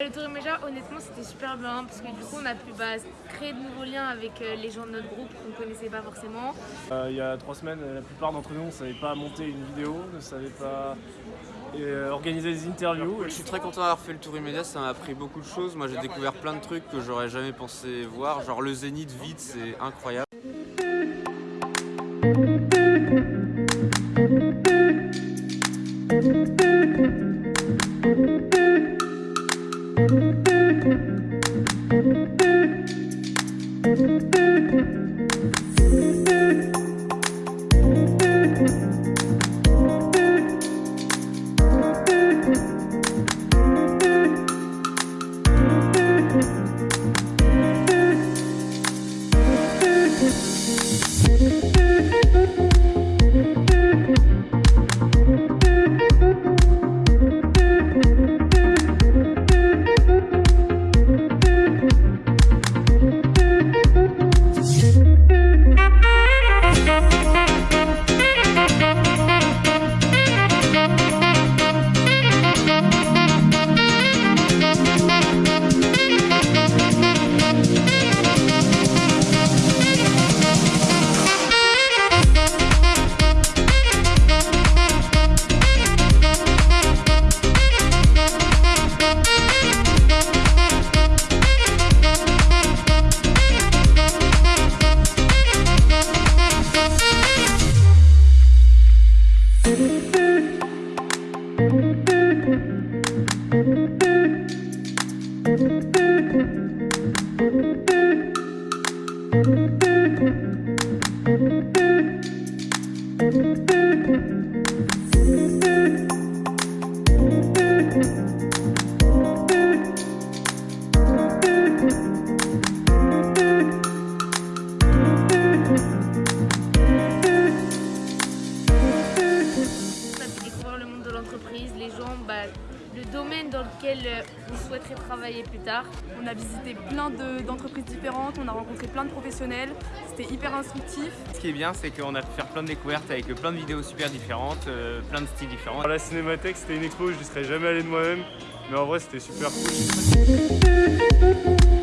Le Tour Méja, honnêtement, c'était super bien parce que du coup, on a pu bah, créer de nouveaux liens avec euh, les gens de notre groupe qu'on ne connaissait pas forcément. Euh, il y a trois semaines, la plupart d'entre nous, on ne savait pas monter une vidéo, ne savait pas euh, organiser des interviews. Je suis très content d'avoir fait le Tour immédiat, ça m'a appris beaucoup de choses. Moi j'ai découvert plein de trucs que j'aurais jamais pensé voir, genre le zénith vide, c'est incroyable. Thank you. Les le domaine dans lequel euh, vous souhaiterez travailler plus tard. On a visité plein d'entreprises différentes, on a rencontré plein de professionnels, c'était hyper instructif. Ce qui est bien, c'est qu'on a pu faire plein de découvertes avec plein de vidéos super différentes, euh, plein de styles différents. La Cinémathèque, c'était une expo, je ne serais jamais allé de moi-même, mais en vrai, c'était super cool.